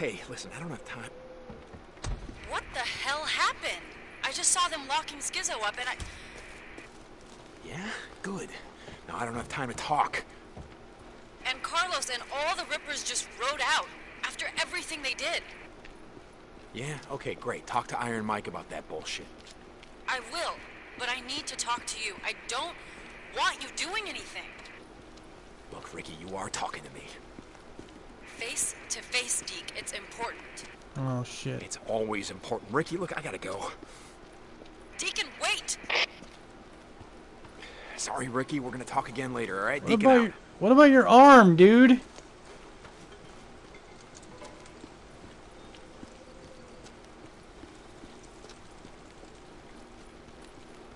Ricky, I'm here. Hey, listen, I don't have time. What the hell happened? I just saw them locking Skizzo up and I... Yeah? Good. Now I don't have time to talk. And Carlos and all the Rippers just rode out after everything they did. Yeah? Okay, great. Talk to Iron Mike about that bullshit. I will, but I need to talk to you. I don't want you doing anything. Look, Ricky, you are talking to me. Face to face, Deke. It's important. Oh shit. It's always important. Ricky, look, I gotta go. Deacon, wait! Sorry, Ricky. We're gonna talk again later, all right? What Deacon about out. your, what about your arm, dude?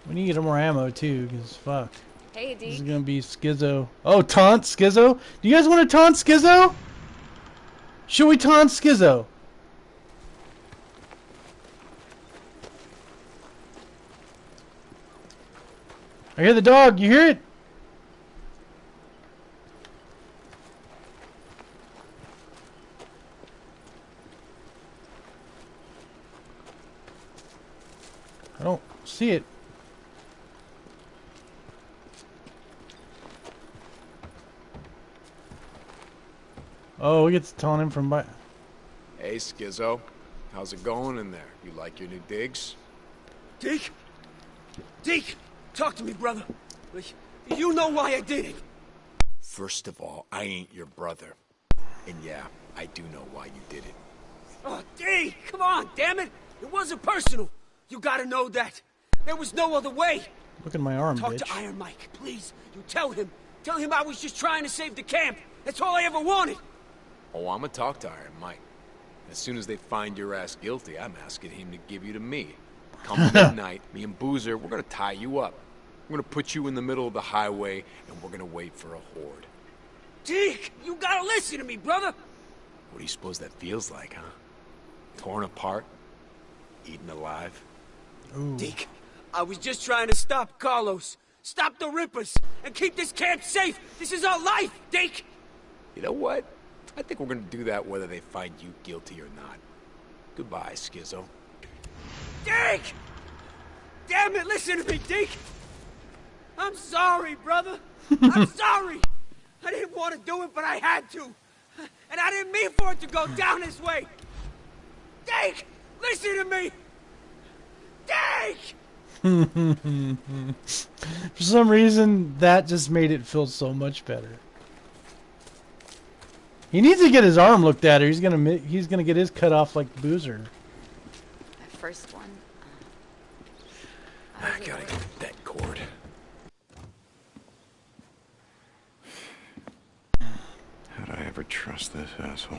We need to get more ammo too, cause fuck. Hey, This is gonna be Skizzo. Oh, taunt Skizzo? Do you guys want to taunt Skizzo? Should we taunt Skizzo? I hear the dog. You hear it? I don't see it. Oh, we get to taunt him from by. Hey, Skizzo. How's it going in there? You like your new digs? Deke? Deke! Talk to me, brother. You know why I did it. First of all, I ain't your brother. And yeah, I do know why you did it. Oh, Deke! Come on, damn it! It wasn't personal. You gotta know that. There was no other way. Look at my arm, Talk bitch. to Iron Mike, please. You tell him. Tell him I was just trying to save the camp. That's all I ever wanted. Oh, I'ma talk to Iron Mike. As soon as they find your ass guilty, I'm asking him to give you to me. Come midnight, me and Boozer, we're gonna tie you up. We're gonna put you in the middle of the highway, and we're gonna wait for a horde. Deke, you gotta listen to me, brother. What do you suppose that feels like, huh? Torn apart? Eaten alive? Deke, I was just trying to stop Carlos. Stop the Rippers, and keep this camp safe. This is our life, Deke. You know what? I think we're gonna do that whether they find you guilty or not. Goodbye, Skizzo. Deke! Damn it, listen to me, Deke! I'm sorry, brother. I'm sorry. I didn't want to do it, but I had to. And I didn't mean for it to go down this way. Deke! Listen to me! Deke! For some reason, that just made it feel so much better. He needs to get his arm looked at, or he's gonna he's gonna get his cut off like Boozer. My first one. I gotta get that cord. How'd I ever trust this asshole?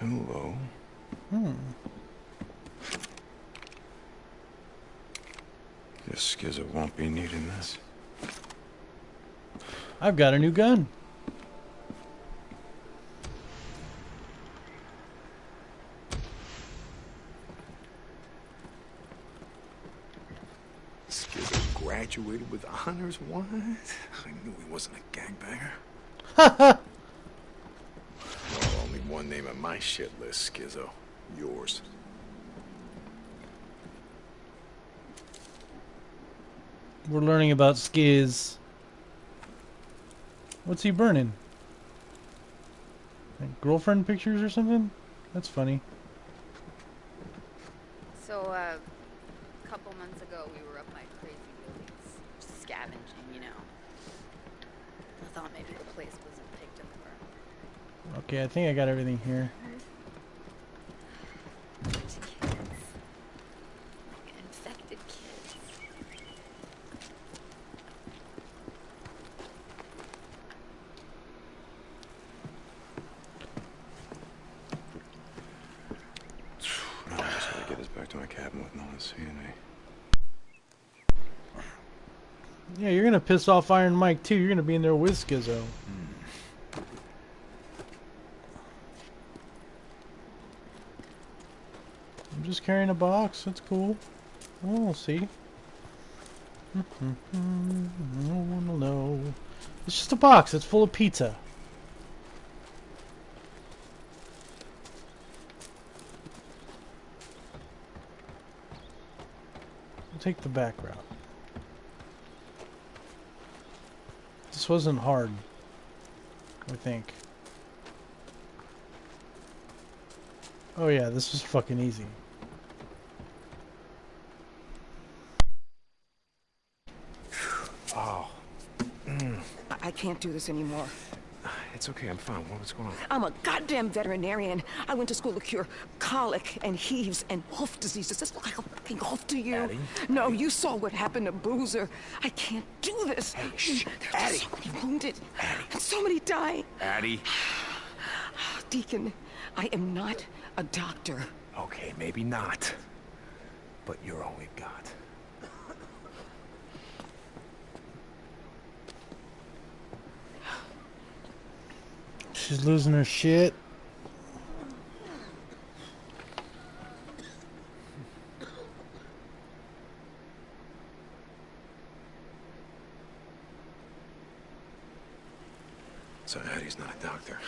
Hello? Hmm. This Skizzo won't be needing this. I've got a new gun. Skizzo graduated with honors? What? I knew he wasn't a gangbanger. Ha ha! Well, only one name on my shit list, Skizzo. Yours. We're learning about skiz. What's he burning? Like girlfriend pictures or something? That's funny. So, uh, a couple months ago, we were up my crazy buildings, just scavenging, you know. I thought maybe the place wasn't picked up for Okay, I think I got everything here. bunch of kids. Like infected kids. I just gotta get this seeing me. Yeah, you're gonna piss off Iron Mike too. You're gonna be in there with Skizzo. I'm just carrying a box. That's cool. Oh, we'll see. No one will know. It's just a box. It's full of pizza. Take the back route. This wasn't hard. I think. Oh yeah, this was fucking easy. Oh, mm. I- I can't do this anymore. It's okay. I'm fine. What, what's going on? I'm a goddamn veterinarian. I went to school to cure colic and heaves and hoof diseases. Look like a fucking hoof to you? Addie? No, you saw what happened to Boozer. I can't do this. Hey, shh. There's Addie. so many wounded Addie. and so many dying. Addie. Deacon, I am not a doctor. Okay, maybe not. But you're all we've got. She's losing her shit. So Addie's not a doctor.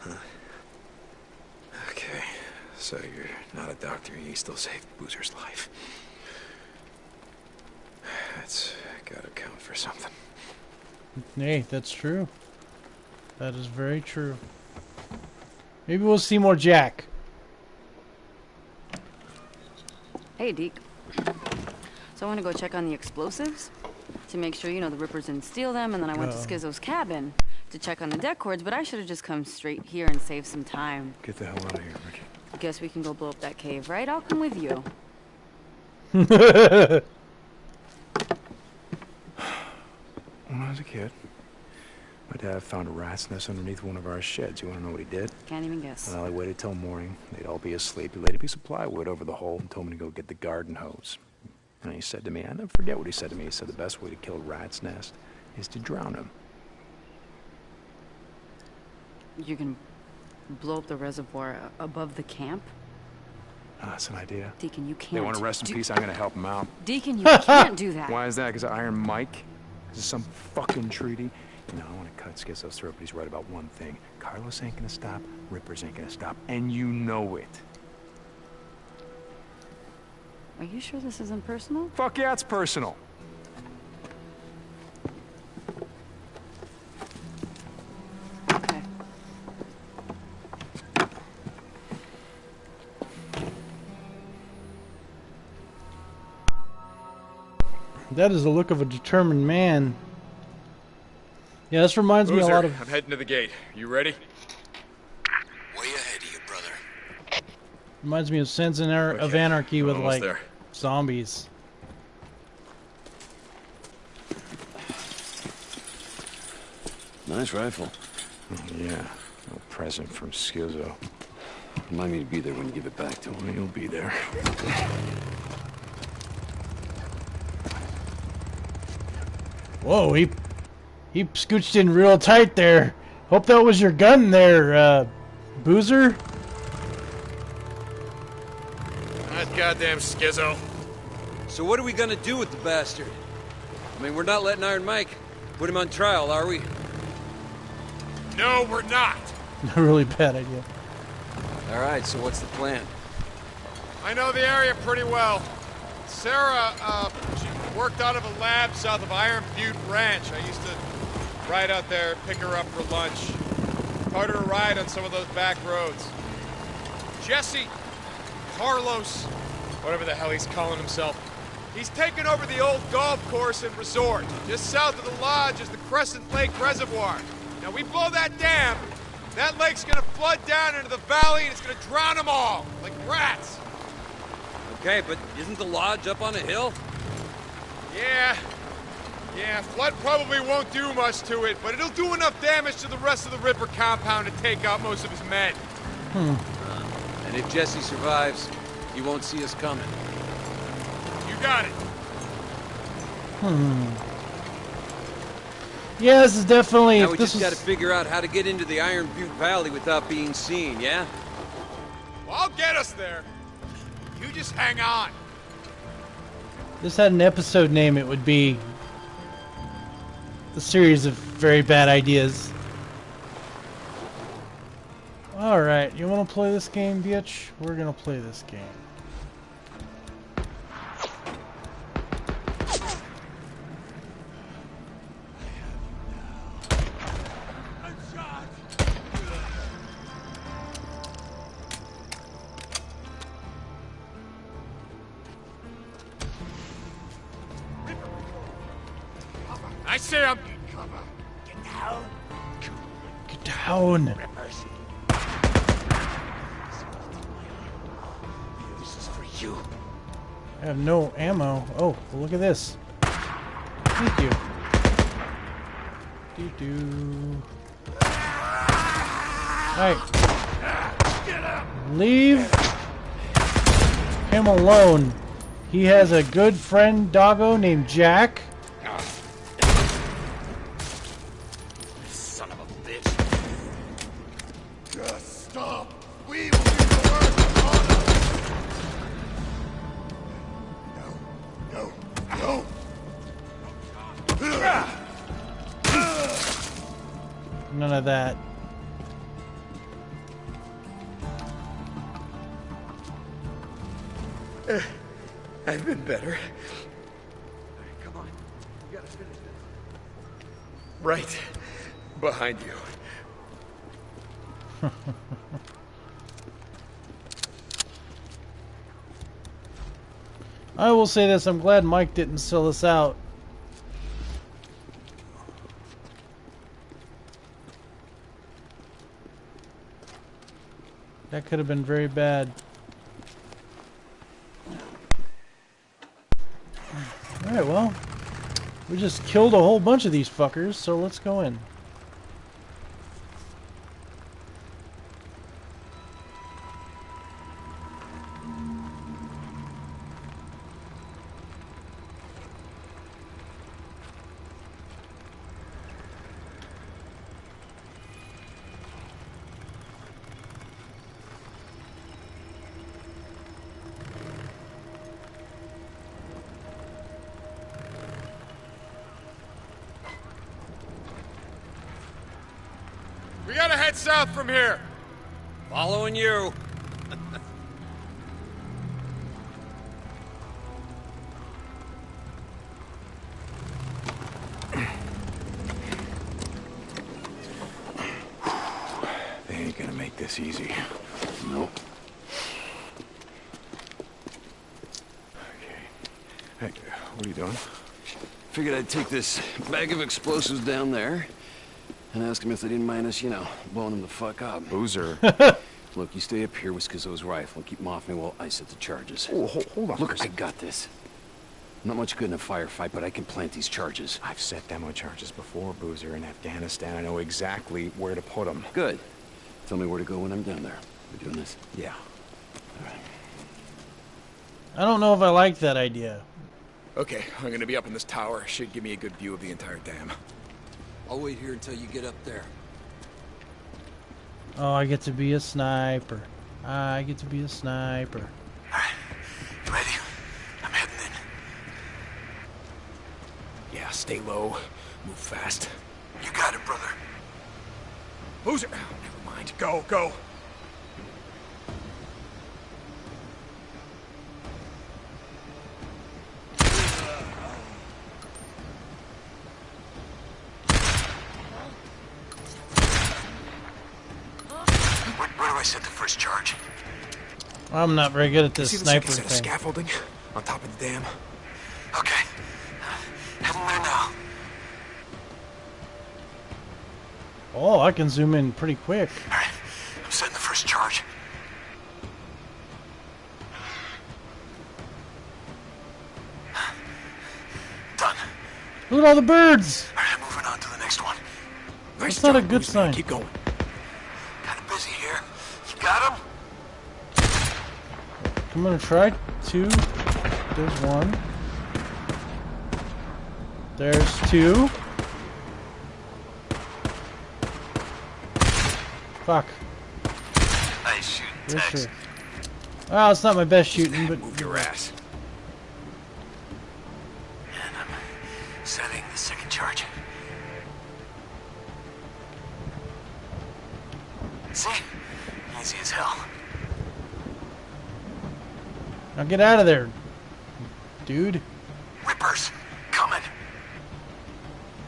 Huh? Okay. So you're not a doctor and you still saved Boozer's life. That's gotta count for something. Hey, that's true. That is very true. Maybe we'll see more Jack. Hey, Deke. So I want to go check on the explosives to make sure, you know, the Rippers didn't steal them, and then I went to. Skizzo's cabin to check on the det cords, but I should have just come straight here and saved some time. Get the hell out of here, Ricky. Guess we can go blow up that cave, right? I'll come with you. When I was a kid, my dad found a rat's nest underneath one of our sheds. You wanna know what he did? Can't even guess. Well, he waited till morning. They'd all be asleep. He laid a piece of plywood over the hole and told me to go get the garden hose. And he said to me, I never forget what he said to me. He said the best way to kill a rat's nest is to drown him. You can blow up the reservoir above the camp? Ah, that's an idea. Deacon, you can't. They want to rest in do- peace. I'm gonna help them out. Deacon, you can't do that. Why is that? Because Iron Mike? Is some fucking treaty? You know, I want to cut Skizzo's throat, but he's right about one thing. Carlos ain't gonna stop. Rippers ain't gonna stop. And you know it. Are you sure this isn't personal? Fuck yeah, it's personal. Okay. That is the look of a determined man. Yeah, this reminds me a lot of. I'm heading to the gate. You ready? Way ahead of you, brother. Reminds me of Sons of Anar- of Okay, Anarchy with like there. zombies. Nice rifle. Oh, yeah. A present from Skizzo. Remind me to be there when you give it back to him. Well, you'll be there. Whoa, he he scooched in real tight there. Hope that was your gun there, uh, Boozer. That goddamn Skizzo. So what are we gonna do with the bastard? I mean, we're not letting Iron Mike put him on trial, are we? No, we're not. A really bad idea. All right, so what's the plan? I know the area pretty well. Sarah, uh, she worked out of a lab south of Iron Butte Ranch. I used to ride out there, pick her up for lunch. Her to ride on some of those back roads. Jesse, Carlos, whatever the hell he's calling himself, he's taken over the old golf course and resort. Just south of the lodge is the Crescent Lake Reservoir. Now we blow that dam, that lake's gonna flood down into the valley and it's gonna drown them all, like rats. Okay, but isn't the lodge up on a hill? Yeah. Yeah, flood probably won't do much to it, but it'll do enough damage to the rest of the Ripper compound to take out most of his men. Hmm. And if Jesse survives, he won't see us coming. You got it. Hmm. Yeah, this is definitely. Now we this just was, gotta figure out how to get into the Iron Butte Valley without being seen, yeah? Well, I'll get us there. You just hang on. this had an episode name, it would be a series of very bad ideas. Alright, you wanna play this game, bitch? We're gonna play this game. You. I have no ammo. Oh, well, look at this. Thank you. Doo doo. Alright. Leave him alone. He has a good friend doggo named Jack. I will say this, I'm glad Mike didn't sell us out. That could have been very bad. Alright, well, we just killed a whole bunch of these fuckers, so let's go in. Following you. They ain't gonna make this easy. Nope. Hey, what are you doing? Figured I'd take this bag of explosives down there and ask him if they didn't mind us, you know, blowing them the fuck up. Boozer. Look, you stay up here with Skizzo's rifle and keep him off me while I set the charges. oh, hold, hold on. Look, for a I sec. got this. I'm not much good in a firefight, but I can plant these charges. I've set demo charges before, Boozer, in Afghanistan. I know exactly where to put them. Good. Tell me where to go when I'm down there. We're doing this? Yeah. All right. I don't know if I like that idea. Okay, I'm gonna be up in this tower. Should give me a good view of the entire dam. I'll wait here until you get up there. Oh, I get to be a sniper. I get to be a sniper. You ready? I'm heading in. Yeah, stay low, move fast. You got it, brother. Boozer! Oh, never mind. Go, go. Where, where do I set the first charge? I'm not very good at You this see sniper second set of thing. scaffolding on top of the dam? Okay. Heading there now. Oh, I can zoom in pretty quick. All right. I'm setting the first charge. Done. Look at all the birds! All right, moving on to the next one. Nice That's not a good sign. Keep going. Kind of busy here. You got him? I'm gonna try two. There's one. There's two. Fuck. Nice shooting, Tex. Well, it's not my best shooting, but Move your ass. Get out of there, dude. Rippers, coming.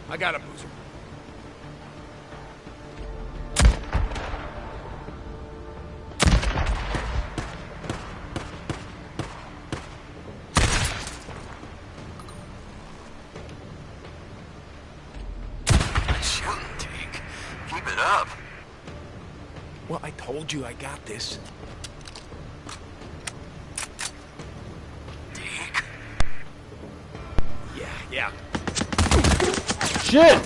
I got him, Boozer. Keep it up. Well, I told you I got this. Deke. Yeah. Shit!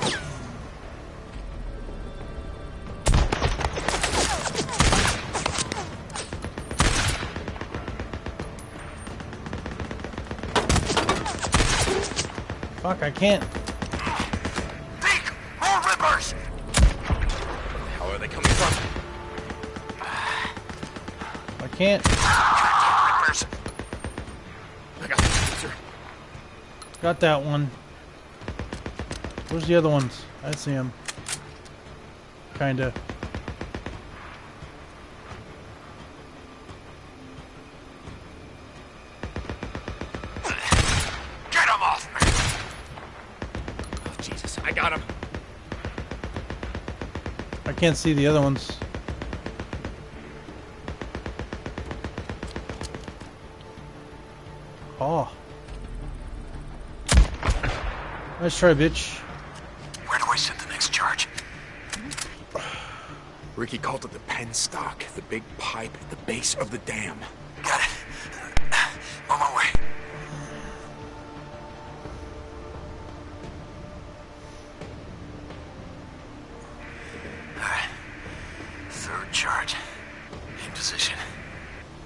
Fuck, I can't. Deke, more rippers. How are they coming from? I can't. Got that one. Where's the other ones? I see them. Kinda. Get him off me. Oh, Jesus, I got him. I can't see the other ones. Oh. Nice try, bitch. Where do I send the next charge? Ricky called it the penstock, the big pipe at the base of the dam. Got it. On my way. Alright. Third charge. In position.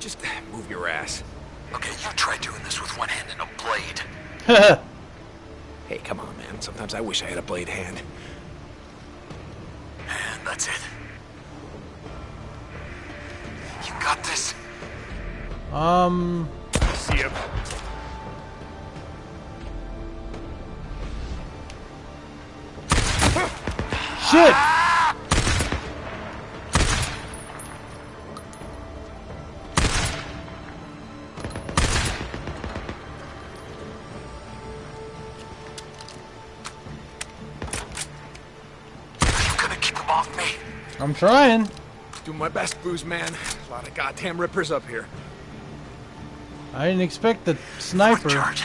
Just move your ass. Okay, you try doing this with one hand and a blade. I'm trying. Doing my best, Booze man. A lot of goddamn rippers up here. I didn't expect the sniper. charge.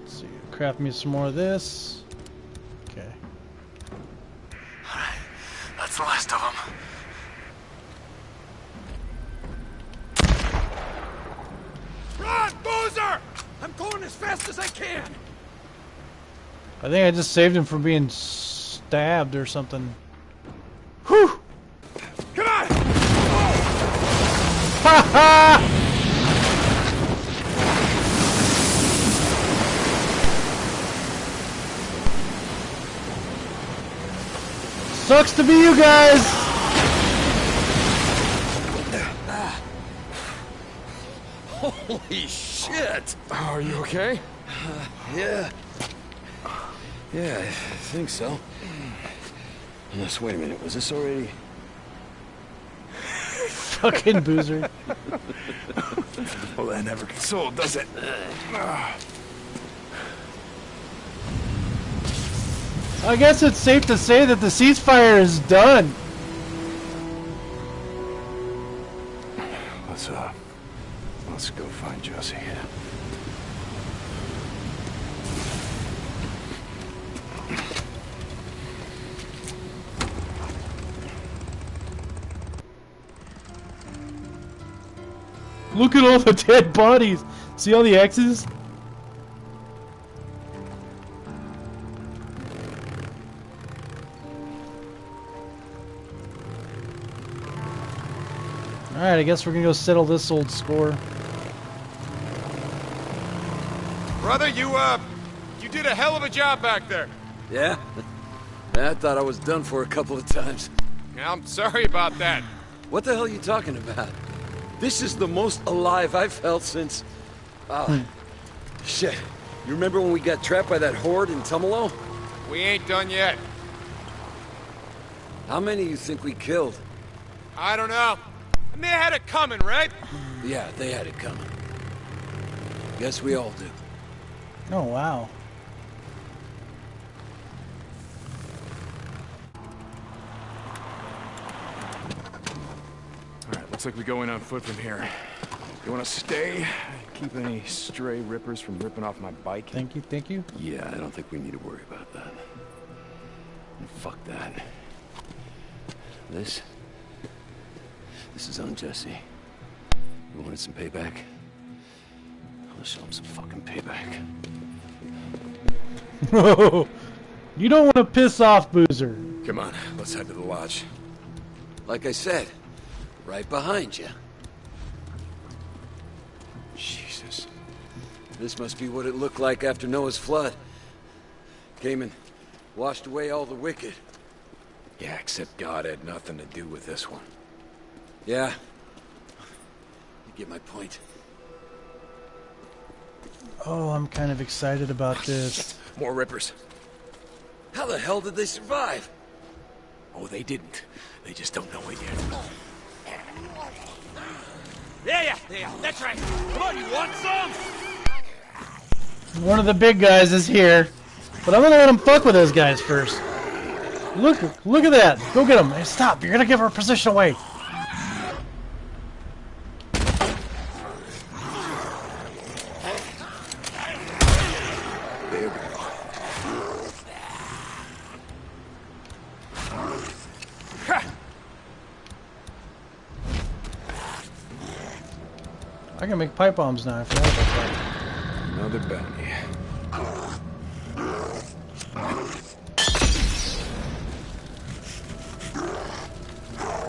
Let's see. Craft me some more of this. Okay. That's the last of them. Run, Boozer! I'm going as fast as I can. I think I just saved him from being stabbed or something. Whew! Come on! Ha ha! Sucks to be you guys! Holy shit! Are you okay? Yeah. Yeah, I think so. Unless, wait a minute. Was this already... Fucking Boozer. Well, that never consoled, does it? I guess it's safe to say that the ceasefire is done. Let's, uh, let's go find Josie. Look at all the dead bodies. See all the X's? Alright, I guess we're gonna go settle this old score. Brother, you, uh, you did a hell of a job back there. Yeah? I thought I was done for a couple of times. Yeah, I'm sorry about that. What the hell are you talking about? This is the most alive I've felt since... Ah, shit. You remember when we got trapped by that horde in Tumalo? We ain't done yet. How many you think we killed? I don't know. And they had it coming, right? Yeah, they had it coming. Guess we all do. Oh, wow. Looks like we go in on foot from here. You wanna stay? Keep any stray rippers from ripping off my bike? Thank you, thank you. Yeah, I don't think we need to worry about that. And fuck that. This... This is on Jesse. You wanted some payback? I'll show him some fucking payback. No! you don't want to piss off Boozer. Come on, let's head to the lodge. Like I said, right behind you. Jesus. This must be what it looked like after Noah's flood. Came and washed away all the wicked. Yeah, except God had nothing to do with this one. Yeah. You get my point. Oh, I'm kind of excited about this. More rippers. How the hell did they survive? Oh, they didn't. They just don't know it yet. Yeah, yeah, yeah, that's right. Come on, you want some? One of the big guys is here, but I'm gonna let him fuck with those guys first. Look, look at that. Go get him. Hey, stop. You're gonna give our position away. There we go. I can make pipe bombs now. I forgot about that. Another bounty.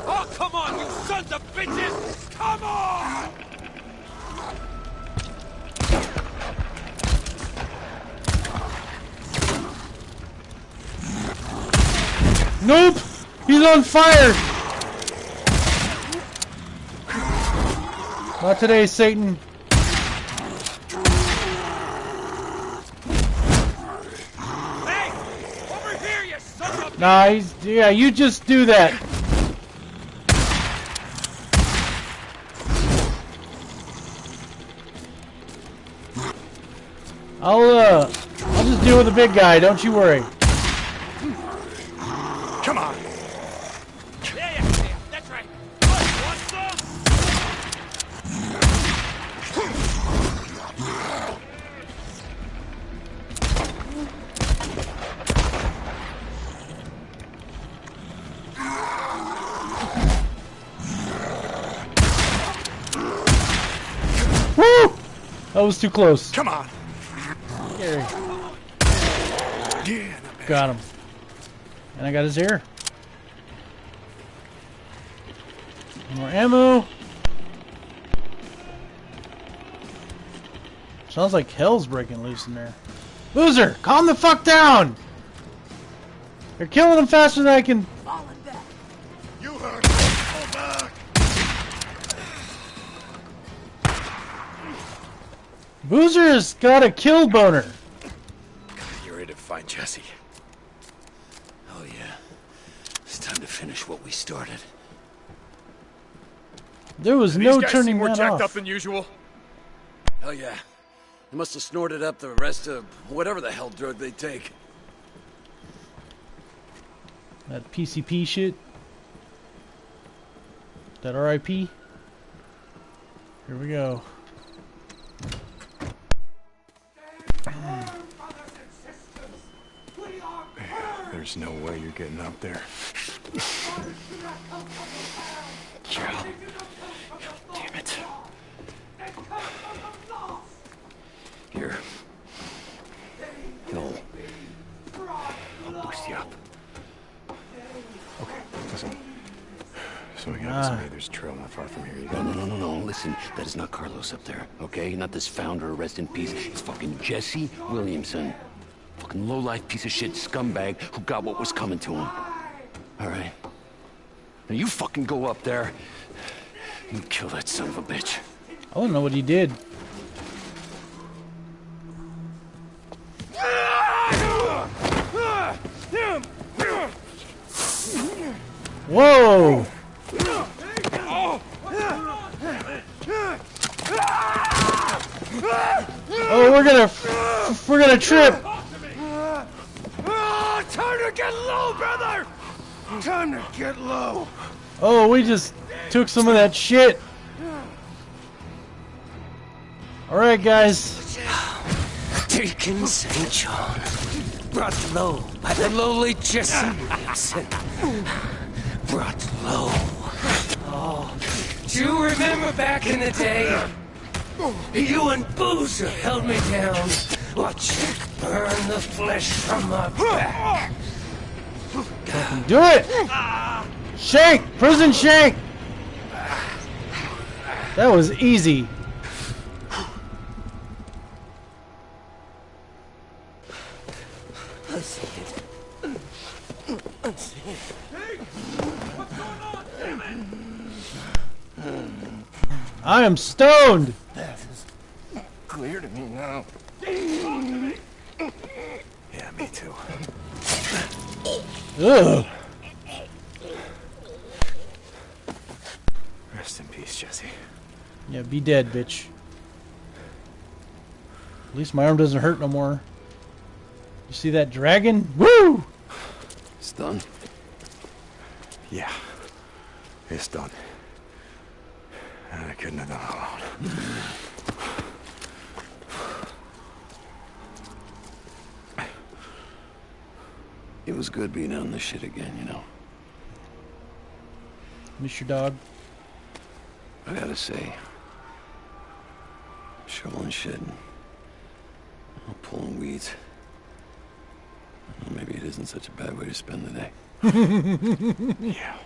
Oh, come on, you sons of bitches! Come on! Nope! He's on fire! Not today, Satan. Hey! Over here, you son of a... Nah, he's, yeah, you just do that. I'll, uh, I'll just deal with the big guy, don't you worry. Was too close. Come on. Yeah. Got him. And I got his ear. More ammo. Sounds like hell's breaking loose in there. Boozer, calm the fuck down! You're killing him faster than I can. Boozer's got a kill boner. you're ready to find Jesse? Oh yeah. It's time to finish what we started. There was These no guys turning seem more that jacked off. up than usual. Hell yeah. They must have snorted up the rest of whatever the hell drug they take. That PCP shit. That RIP. Here we go. There's no way you're getting up there. Damn it. Here. No. I'll boost you up. Okay, listen. So we got Ah. ah. there's a trail not far from here. You No, no, no, no, no. Listen, that is not Carlos up there, okay? Not this founder, rest in peace. It's fucking Jesse Williamson fucking low-life piece of shit scumbag who got what was coming to him. All right. Now you fucking go up there and kill that son of a bitch. I don't know what he did. Whoa! Oh, we're gonna, we're gonna trip. Time to get low. Oh, we just took some of that shit. All right, guys. Deacon St. John, brought low by the lowly Jesse Williamson. Brought low. Oh, do you remember back in the day? You and Boozer held me down. Watch it burn the flesh from my back. Do it! Shank! Prison shank! That was easy. I am stoned. That is clear to me now. Ugh. Rest in peace, Jesse. Yeah, be dead, bitch. At least my arm doesn't hurt no more. You see that dragon? Woo! It's done. Yeah. It's done. And I couldn't have done it alone. It was good being on this shit again, you know. Miss your dog. I gotta say, shoveling shit and well, pulling weeds. Well, maybe it isn't such a bad way to spend the day. Yeah.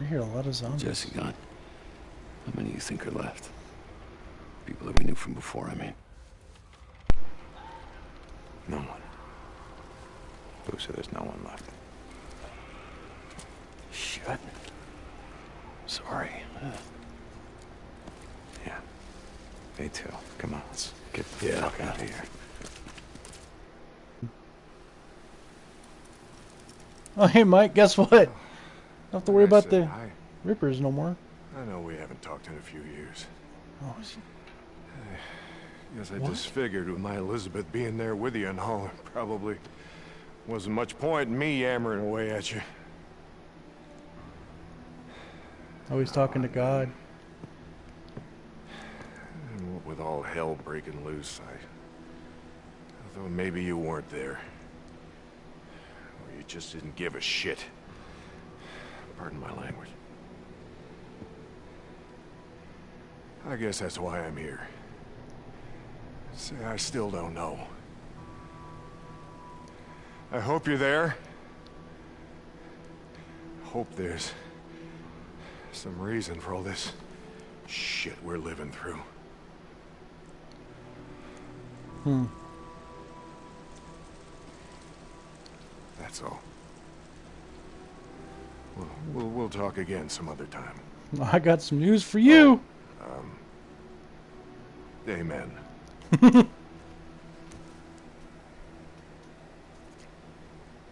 I hear a lot of zombies. Jesse gone. How many you think are left? People that we knew from before, I mean. No one. Boozer, there's no one left. Shit. Sorry. Yeah. Me too. Come on, let's get the Yeah. fuck out of here. Oh, hey, Mike, guess what? Don't have to worry about the hi. Rippers no more. I know we haven't talked in a few years. Oh, is- Guess I What? just figured with my Elizabeth being there with you and all, probably wasn't much point in me yammering away at you. always talking to God. And with all hell breaking loose, I thought maybe you weren't there. Or you just didn't give a shit. Pardon my language. I guess that's why I'm here. Say, I still don't know. I hope you're there. Hope there's some reason for all this shit we're living through. Hmm. That's all. We'll, we'll, we'll talk again some other time. I got some news for you. Um, amen.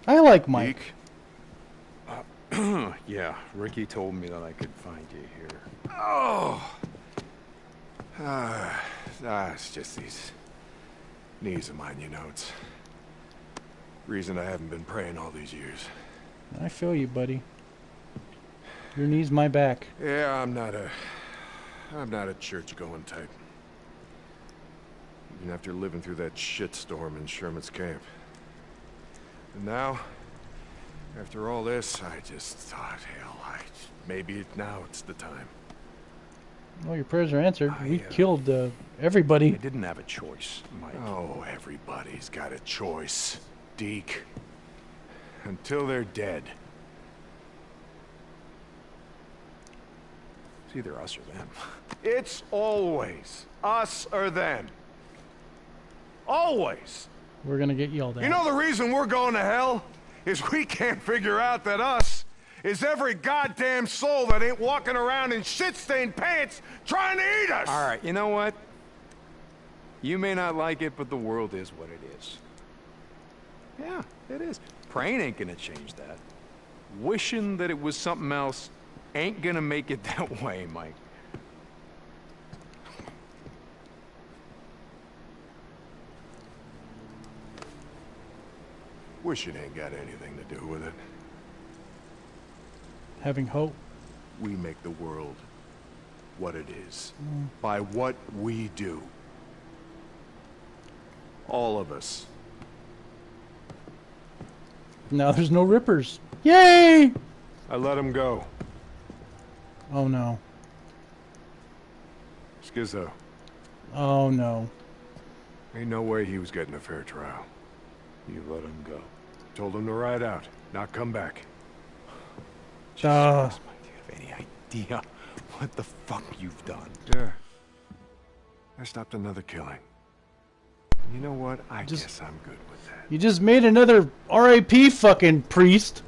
I like Mike. yeah, Ricky told me that I could find you here. Oh! Ah, ah, it's just these knees of mine, you know. It's reason I haven't been praying all these years. I feel you, buddy. Your knee's my back. Yeah, I'm not a... I'm not a church-going type. Even after living through that shitstorm in Sherman's camp. And now, after all this, I just thought, hell, I... Maybe now it's the time. Well, your prayers are answered. we uh, killed uh, everybody. I didn't have a choice, Mike. Oh, everybody's got a choice, Deke. Until they're dead. It's either us or them. It's always us or them. Always. We're gonna get yelled at. You know the reason we're going to hell? Is we can't figure out that us is every goddamn soul that ain't walking around in shit-stained pants trying to eat us! All right, you know what? You may not like it, but the world is what it is. Yeah, it is. Praying ain't gonna change that. Wishing that it was something else ain't gonna make it that way, Mike. Wishing ain't got anything to do with it. Having hope. We make the world what it is. By what we do. All of us. Now there's no rippers. Yay! I let him go. Oh no. Skizzo. Oh no. Ain't no way he was getting a fair trial. You let him go. Told him to ride out, not come back. Uh, Do you have any idea what the fuck you've done? Yeah. I stopped another killing. You know what? I Just- guess I'm good with that. you just made another RAP fucking priest.